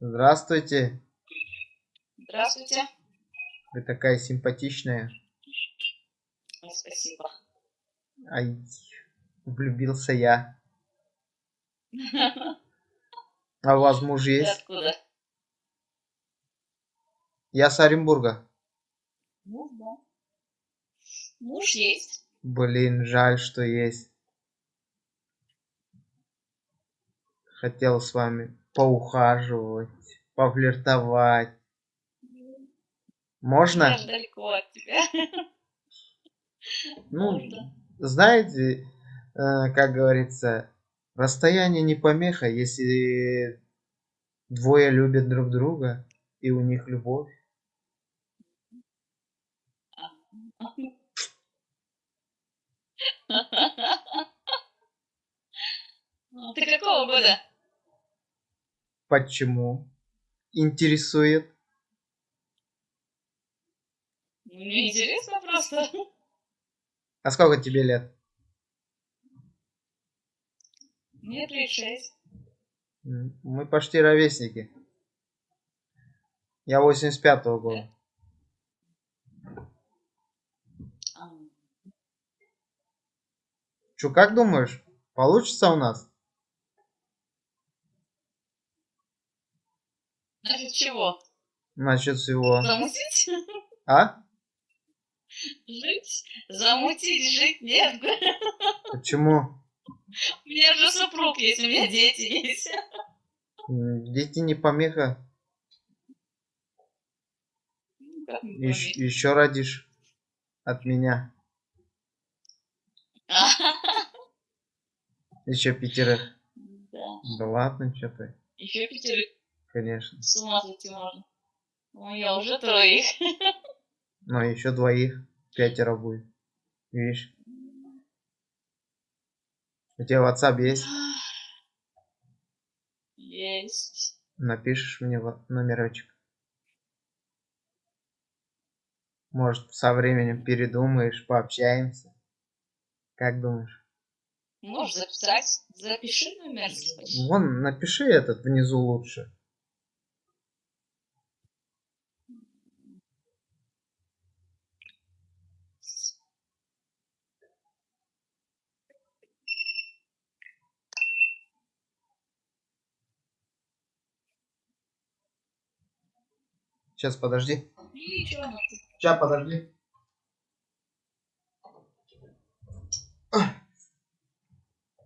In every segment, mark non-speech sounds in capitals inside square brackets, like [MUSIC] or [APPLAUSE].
Здравствуйте. Здравствуйте. Вы такая симпатичная. Ой, спасибо. Ай, влюбился я. А у вас муж Ты есть? откуда? Я с Оренбурга. Муж, да. Муж есть. Блин, жаль, что есть. Хотел с вами поухаживать, пофлиртовать. Можно? Я далеко от тебя. [LAUGHS] Ну, Можно. знаете, э, как говорится, расстояние не помеха, если двое любят друг друга и у них любовь. Ну, [LAUGHS] Ты какого года? Почему? Интересует. Мне интересно просто. [LAUGHS] А сколько тебе лет? Мне 36. М, Мы почти ровесники. Я 85-го года. А, Чё, как думаешь, получится у нас? Значит, чего? Насчет всего. Замутить? А? Жить? Замутить, жить? Нет. Почему? У меня же супруг есть, у меня дети есть. Дети не помеха. Ещ- еще родишь от меня. Еще пятерых. Да. Да ладно, что ты. Еще пятерых Конечно. с ума сойти можно. У меня уже троих. [LAUGHS] Но еще двоих. Пятеро будет. Видишь? У тебя WhatsApp есть? Есть. Напишешь мне во- номерочек. Может, со временем передумаешь, пообщаемся. Как думаешь? Можешь записать. Запиши номер. Вон, напиши этот внизу лучше. Сейчас, подожди. Сейчас, подожди.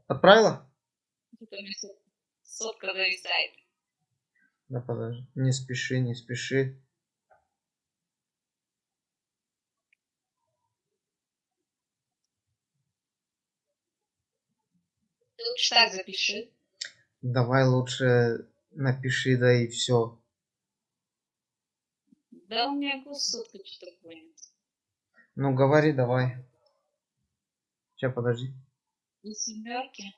Отправила? Сотка зависает. Да подожди. Не спеши, не спеши. Ты лучше так запиши. Давай лучше напиши, да и все. Да у меня сотка что-то понял. Ну говори, давай. Сейчас, подожди. И семерки.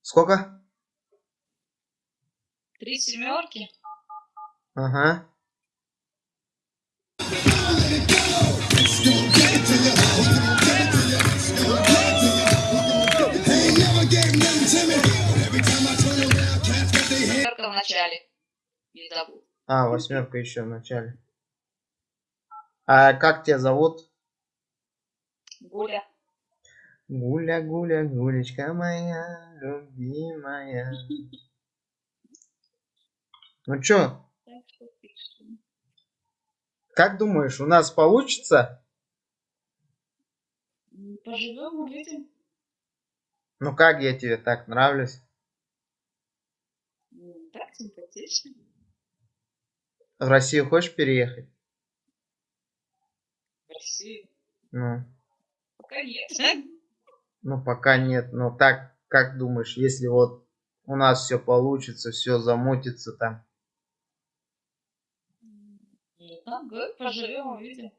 Сколько? Три семерки. Ага. Семерка в начале. Не забудь. А, восьмерка еще в начале. А как тебя зовут? Гуля. Гуля, гуля, гулечка моя, любимая. [LAUGHS] Ну чё, как думаешь, у нас получится? Поживем, увидим. Ну как я тебе так нравлюсь? Так симпатично. В Россию хочешь переехать? В Россию. Ну, Пока нет. ну пока нет. Но так, как думаешь, если вот у нас все получится, все замутится там. Ну, ага, поживем, увидим.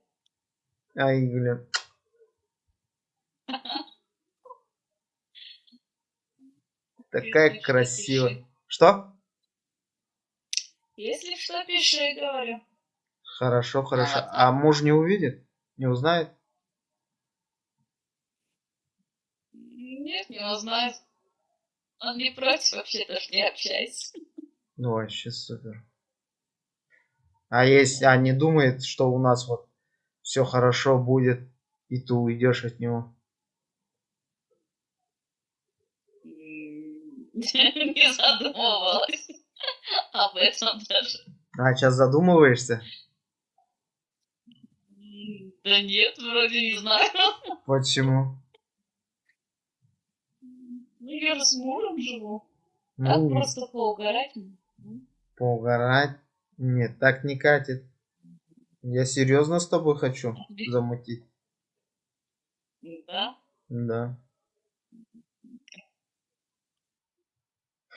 Ай, блин. [LAUGHS] Такая красивая. Что? Если что, пиши, говорю. Хорошо, хорошо. А муж не увидит? Не узнает? Не Нет, не узнает. Он не против вообще-то, что не общайся. Ну, вообще супер. А если, а не думает, что у нас вот все хорошо будет, и ты уйдешь от него? Не задумывалась об этом даже. А сейчас задумываешься? Да нет, вроде не знаю. Почему? Ну, я же с мужем живу. Ну, Так просто поугарать. поугарать? Нет, так не катит. Я серьезно с тобой хочу замутить. Да? Да.